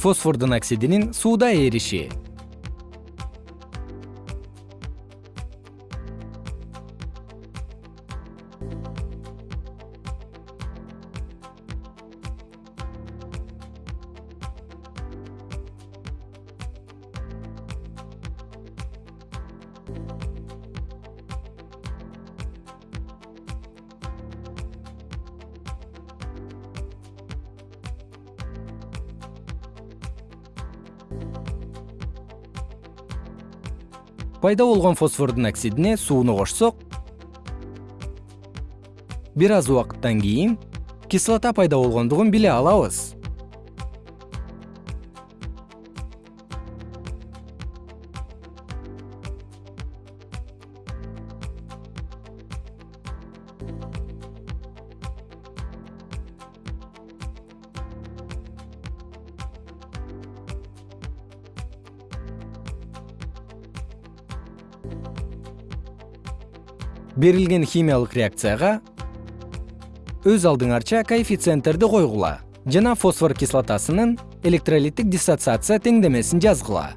фосфордун оксидинин сууда эриши пайда болгон фосфордун оксидине сууну кошсок. Бир аз убакыттан кийин кислота пайда болгондугун биле алабыз берилген химиялык реакцияга өз алдыңарча коэффициенттерди койгула жана фосфор кислотасынын электролиттик диссоциация теңдемесин жазгыла